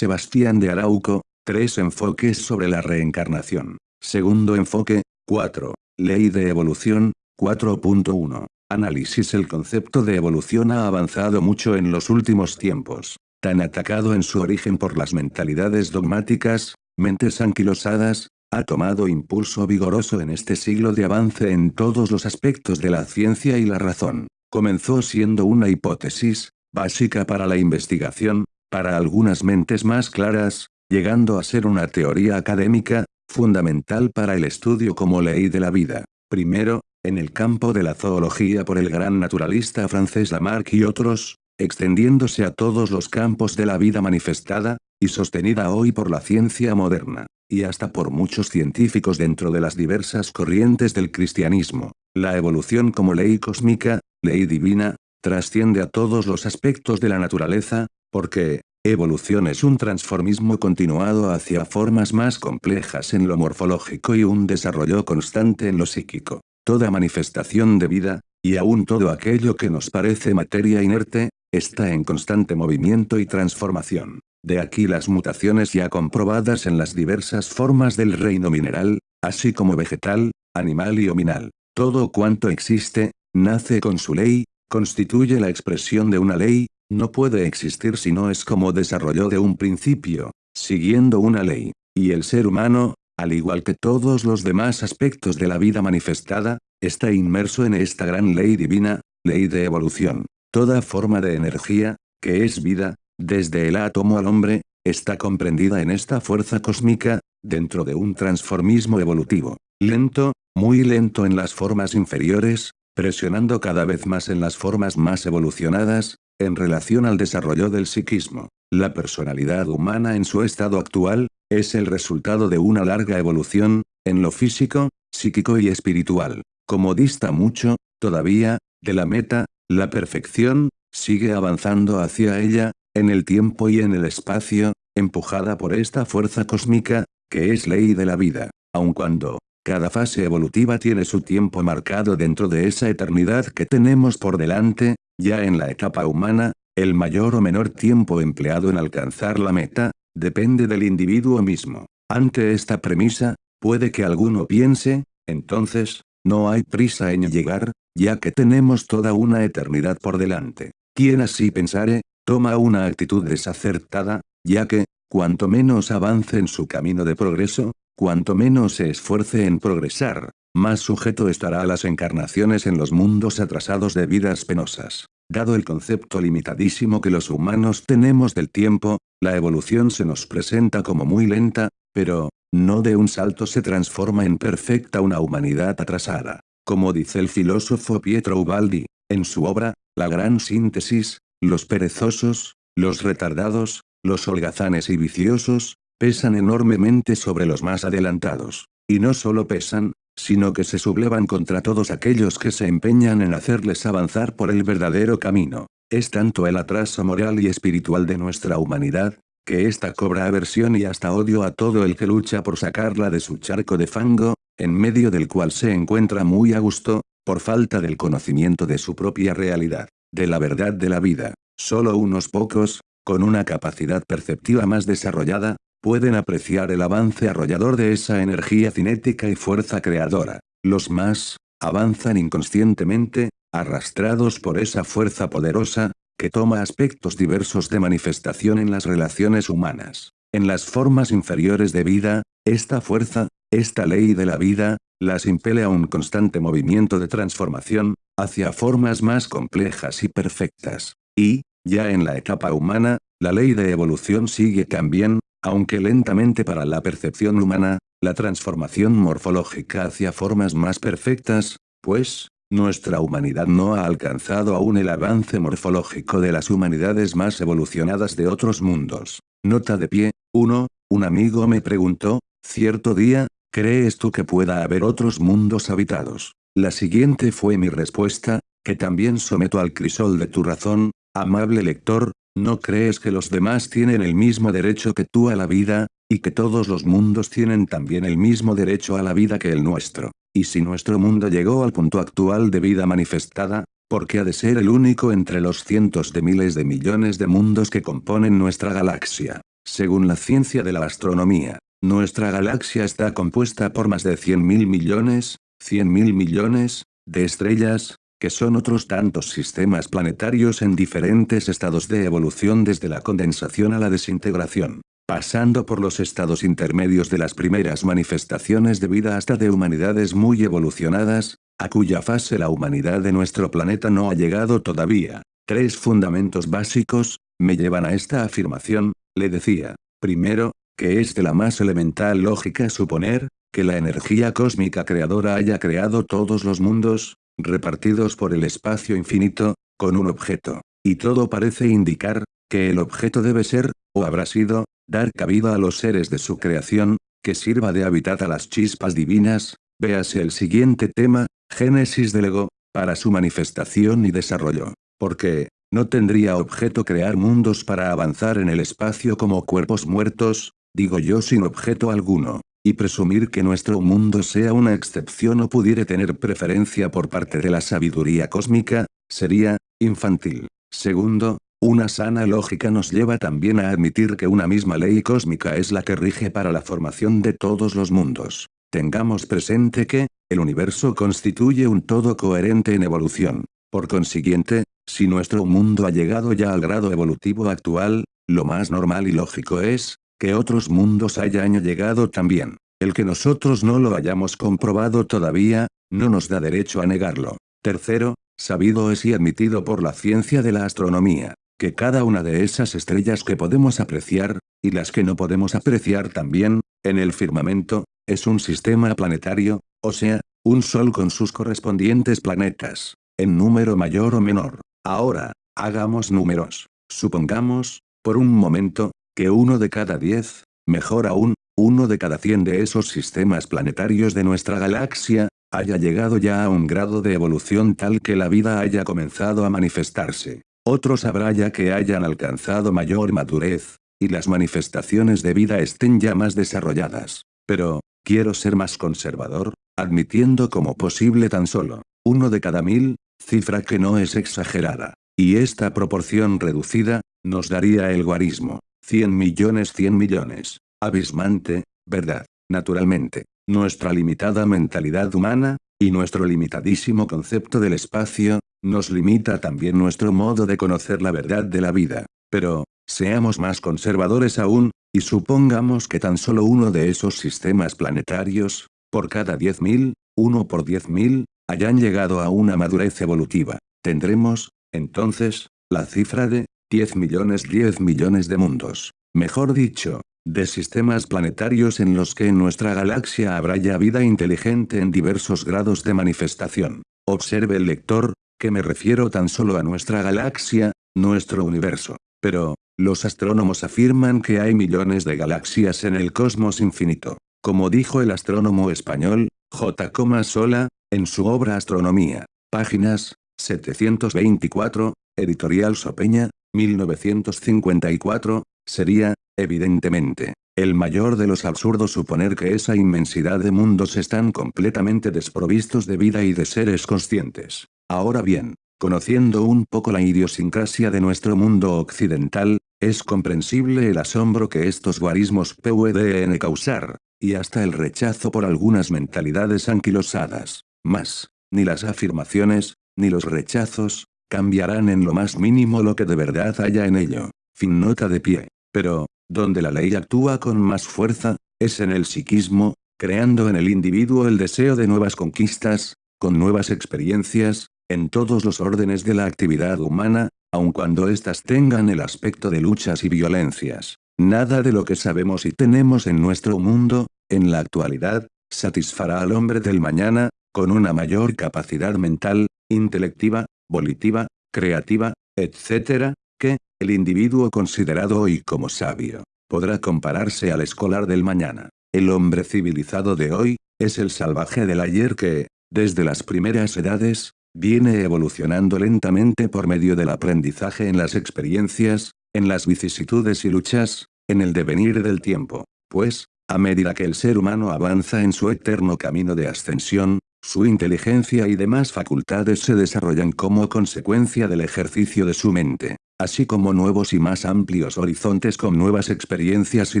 Sebastián de Arauco, tres enfoques sobre la reencarnación. Segundo enfoque, 4. Ley de evolución, 4.1. Análisis El concepto de evolución ha avanzado mucho en los últimos tiempos. Tan atacado en su origen por las mentalidades dogmáticas, mentes anquilosadas, ha tomado impulso vigoroso en este siglo de avance en todos los aspectos de la ciencia y la razón. Comenzó siendo una hipótesis, básica para la investigación, para algunas mentes más claras, llegando a ser una teoría académica, fundamental para el estudio como ley de la vida. Primero, en el campo de la zoología por el gran naturalista francés Lamarck y otros, extendiéndose a todos los campos de la vida manifestada, y sostenida hoy por la ciencia moderna, y hasta por muchos científicos dentro de las diversas corrientes del cristianismo. La evolución como ley cósmica, ley divina, trasciende a todos los aspectos de la naturaleza, porque, evolución es un transformismo continuado hacia formas más complejas en lo morfológico y un desarrollo constante en lo psíquico. Toda manifestación de vida, y aún todo aquello que nos parece materia inerte, está en constante movimiento y transformación. De aquí las mutaciones ya comprobadas en las diversas formas del reino mineral, así como vegetal, animal y ominal. Todo cuanto existe, nace con su ley, constituye la expresión de una ley, no puede existir si no es como desarrollo de un principio, siguiendo una ley. Y el ser humano, al igual que todos los demás aspectos de la vida manifestada, está inmerso en esta gran ley divina, ley de evolución. Toda forma de energía, que es vida, desde el átomo al hombre, está comprendida en esta fuerza cósmica, dentro de un transformismo evolutivo. Lento, muy lento en las formas inferiores, presionando cada vez más en las formas más evolucionadas, en relación al desarrollo del psiquismo. La personalidad humana en su estado actual, es el resultado de una larga evolución, en lo físico, psíquico y espiritual. Como dista mucho, todavía, de la meta, la perfección, sigue avanzando hacia ella, en el tiempo y en el espacio, empujada por esta fuerza cósmica, que es ley de la vida, aun cuando, cada fase evolutiva tiene su tiempo marcado dentro de esa eternidad que tenemos por delante, ya en la etapa humana, el mayor o menor tiempo empleado en alcanzar la meta, depende del individuo mismo. Ante esta premisa, puede que alguno piense, entonces, no hay prisa en llegar, ya que tenemos toda una eternidad por delante. Quien así pensare, toma una actitud desacertada, ya que, cuanto menos avance en su camino de progreso, cuanto menos se esfuerce en progresar, más sujeto estará a las encarnaciones en los mundos atrasados de vidas penosas. Dado el concepto limitadísimo que los humanos tenemos del tiempo, la evolución se nos presenta como muy lenta, pero, no de un salto se transforma en perfecta una humanidad atrasada. Como dice el filósofo Pietro Ubaldi, en su obra, La Gran Síntesis, los perezosos, los retardados, los holgazanes y viciosos, pesan enormemente sobre los más adelantados. Y no solo pesan, sino que se sublevan contra todos aquellos que se empeñan en hacerles avanzar por el verdadero camino. Es tanto el atraso moral y espiritual de nuestra humanidad, que ésta cobra aversión y hasta odio a todo el que lucha por sacarla de su charco de fango, en medio del cual se encuentra muy a gusto, por falta del conocimiento de su propia realidad, de la verdad de la vida. Solo unos pocos, con una capacidad perceptiva más desarrollada, pueden apreciar el avance arrollador de esa energía cinética y fuerza creadora. Los más, avanzan inconscientemente, arrastrados por esa fuerza poderosa, que toma aspectos diversos de manifestación en las relaciones humanas. En las formas inferiores de vida, esta fuerza, esta ley de la vida, las impele a un constante movimiento de transformación, hacia formas más complejas y perfectas. Y, ya en la etapa humana, la ley de evolución sigue también, aunque lentamente para la percepción humana, la transformación morfológica hacia formas más perfectas, pues, nuestra humanidad no ha alcanzado aún el avance morfológico de las humanidades más evolucionadas de otros mundos. Nota de pie, 1. Un amigo me preguntó, cierto día, ¿crees tú que pueda haber otros mundos habitados? La siguiente fue mi respuesta, que también someto al crisol de tu razón, amable lector, ¿No crees que los demás tienen el mismo derecho que tú a la vida, y que todos los mundos tienen también el mismo derecho a la vida que el nuestro? Y si nuestro mundo llegó al punto actual de vida manifestada, ¿por qué ha de ser el único entre los cientos de miles de millones de mundos que componen nuestra galaxia? según la ciencia de la astronomía, nuestra galaxia está compuesta por más de 100 mil millones, 100 mil millones, de estrellas, que son otros tantos sistemas planetarios en diferentes estados de evolución desde la condensación a la desintegración, pasando por los estados intermedios de las primeras manifestaciones de vida hasta de humanidades muy evolucionadas, a cuya fase la humanidad de nuestro planeta no ha llegado todavía. Tres fundamentos básicos, me llevan a esta afirmación, le decía. Primero, que es de la más elemental lógica suponer, que la energía cósmica creadora haya creado todos los mundos, repartidos por el espacio infinito, con un objeto. Y todo parece indicar, que el objeto debe ser, o habrá sido, dar cabida a los seres de su creación, que sirva de hábitat a las chispas divinas, véase el siguiente tema, Génesis del ego, para su manifestación y desarrollo. Porque, no tendría objeto crear mundos para avanzar en el espacio como cuerpos muertos, digo yo sin objeto alguno. Y presumir que nuestro mundo sea una excepción o pudiera tener preferencia por parte de la sabiduría cósmica, sería, infantil. Segundo, una sana lógica nos lleva también a admitir que una misma ley cósmica es la que rige para la formación de todos los mundos. Tengamos presente que, el universo constituye un todo coherente en evolución. Por consiguiente, si nuestro mundo ha llegado ya al grado evolutivo actual, lo más normal y lógico es, que otros mundos hayan llegado también. El que nosotros no lo hayamos comprobado todavía, no nos da derecho a negarlo. Tercero, sabido es y admitido por la ciencia de la astronomía, que cada una de esas estrellas que podemos apreciar, y las que no podemos apreciar también, en el firmamento, es un sistema planetario, o sea, un sol con sus correspondientes planetas, en número mayor o menor. Ahora, hagamos números. Supongamos, por un momento, que uno de cada diez, mejor aún, uno de cada cien de esos sistemas planetarios de nuestra galaxia, haya llegado ya a un grado de evolución tal que la vida haya comenzado a manifestarse. Otros habrá ya que hayan alcanzado mayor madurez, y las manifestaciones de vida estén ya más desarrolladas. Pero, quiero ser más conservador, admitiendo como posible tan solo, uno de cada mil, cifra que no es exagerada. Y esta proporción reducida, nos daría el guarismo. 100 millones 100 millones. Abismante, ¿verdad? Naturalmente, nuestra limitada mentalidad humana, y nuestro limitadísimo concepto del espacio, nos limita también nuestro modo de conocer la verdad de la vida. Pero, seamos más conservadores aún, y supongamos que tan solo uno de esos sistemas planetarios, por cada 10.000, uno por 10.000, hayan llegado a una madurez evolutiva. Tendremos, entonces, la cifra de 10 millones 10 millones de mundos. Mejor dicho, de sistemas planetarios en los que en nuestra galaxia habrá ya vida inteligente en diversos grados de manifestación. Observe el lector, que me refiero tan solo a nuestra galaxia, nuestro universo. Pero, los astrónomos afirman que hay millones de galaxias en el cosmos infinito. Como dijo el astrónomo español, J. Sola, en su obra Astronomía, páginas 724, editorial Sopeña, 1954, sería, evidentemente, el mayor de los absurdos suponer que esa inmensidad de mundos están completamente desprovistos de vida y de seres conscientes. Ahora bien, conociendo un poco la idiosincrasia de nuestro mundo occidental, es comprensible el asombro que estos guarismos pueden causar, y hasta el rechazo por algunas mentalidades anquilosadas. Mas, ni las afirmaciones, ni los rechazos, cambiarán en lo más mínimo lo que de verdad haya en ello. Fin nota de pie. Pero, donde la ley actúa con más fuerza, es en el psiquismo, creando en el individuo el deseo de nuevas conquistas, con nuevas experiencias, en todos los órdenes de la actividad humana, aun cuando éstas tengan el aspecto de luchas y violencias. Nada de lo que sabemos y tenemos en nuestro mundo, en la actualidad, satisfará al hombre del mañana, con una mayor capacidad mental, intelectiva, volitiva, creativa, etc., que, el individuo considerado hoy como sabio, podrá compararse al escolar del mañana. El hombre civilizado de hoy, es el salvaje del ayer que, desde las primeras edades, viene evolucionando lentamente por medio del aprendizaje en las experiencias, en las vicisitudes y luchas, en el devenir del tiempo. Pues, a medida que el ser humano avanza en su eterno camino de ascensión, su inteligencia y demás facultades se desarrollan como consecuencia del ejercicio de su mente. así como nuevos y más amplios horizontes con nuevas experiencias y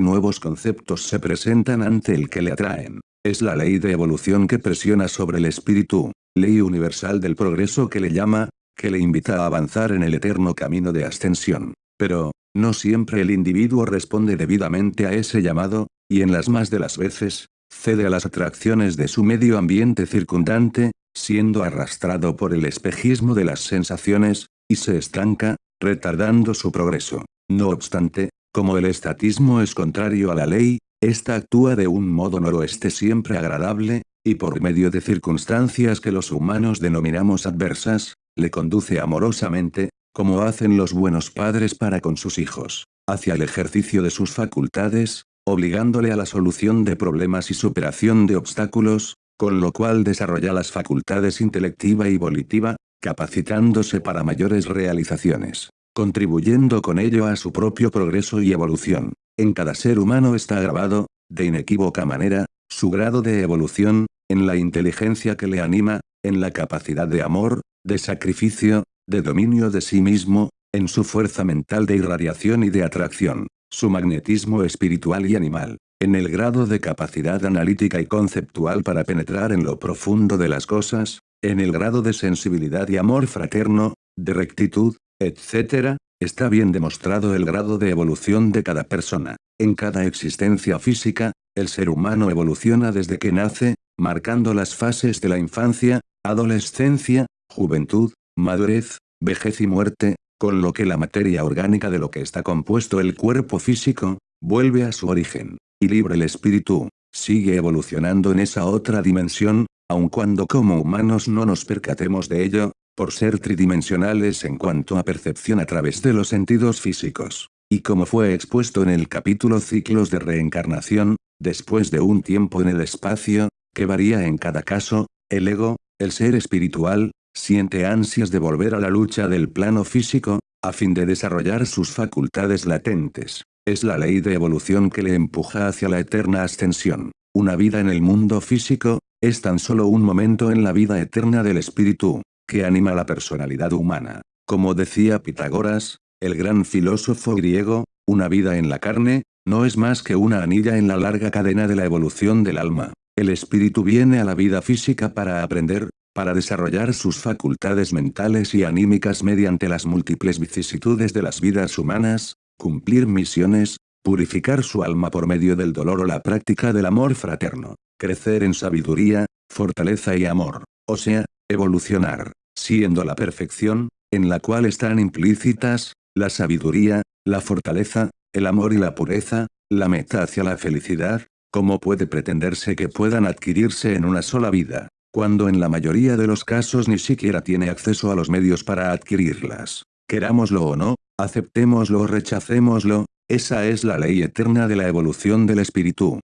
nuevos conceptos se presentan ante el que le atraen. Es la ley de evolución que presiona sobre el espíritu, ley universal del progreso que le llama, que le invita a avanzar en el eterno camino de ascensión. Pero, no siempre el individuo responde debidamente a ese llamado, y en las más de las veces, cede a las atracciones de su medio ambiente circundante, siendo arrastrado por el espejismo de las sensaciones, y se estanca, retardando su progreso. No obstante, como el estatismo es contrario a la ley, ésta actúa de un modo noroeste siempre agradable, y por medio de circunstancias que los humanos denominamos adversas, le conduce amorosamente, como hacen los buenos padres para con sus hijos, hacia el ejercicio de sus facultades, obligándole a la solución de problemas y superación de obstáculos, con lo cual desarrolla las facultades intelectiva y volitiva, capacitándose para mayores realizaciones, contribuyendo con ello a su propio progreso y evolución. En cada ser humano está grabado, de inequívoca manera, su grado de evolución, en la inteligencia que le anima, en la capacidad de amor, de sacrificio, de dominio de sí mismo, en su fuerza mental de irradiación y de atracción, su magnetismo espiritual y animal, en el grado de capacidad analítica y conceptual para penetrar en lo profundo de las cosas, en el grado de sensibilidad y amor fraterno, de rectitud, etc., está bien demostrado el grado de evolución de cada persona. En cada existencia física, el ser humano evoluciona desde que nace, marcando las fases de la infancia, adolescencia, juventud, madurez, vejez y muerte, con lo que la materia orgánica de lo que está compuesto el cuerpo físico, vuelve a su origen, y libre el espíritu, sigue evolucionando en esa otra dimensión, aun cuando como humanos no nos percatemos de ello, por ser tridimensionales en cuanto a percepción a través de los sentidos físicos. Y como fue expuesto en el capítulo Ciclos de Reencarnación, después de un tiempo en el espacio, que varía en cada caso, el ego, el ser espiritual, siente ansias de volver a la lucha del plano físico, a fin de desarrollar sus facultades latentes. Es la ley de evolución que le empuja hacia la eterna ascensión. Una vida en el mundo físico, es tan solo un momento en la vida eterna del espíritu, que anima la personalidad humana. Como decía Pitágoras, el gran filósofo griego, una vida en la carne, no es más que una anilla en la larga cadena de la evolución del alma. El espíritu viene a la vida física para aprender, para desarrollar sus facultades mentales y anímicas mediante las múltiples vicisitudes de las vidas humanas, cumplir misiones, purificar su alma por medio del dolor o la práctica del amor fraterno, crecer en sabiduría, fortaleza y amor, o sea, evolucionar, siendo la perfección, en la cual están implícitas, la sabiduría, la fortaleza, el amor y la pureza, la meta hacia la felicidad, como puede pretenderse que puedan adquirirse en una sola vida cuando en la mayoría de los casos ni siquiera tiene acceso a los medios para adquirirlas. Querámoslo o no, aceptémoslo o rechacémoslo, esa es la ley eterna de la evolución del espíritu.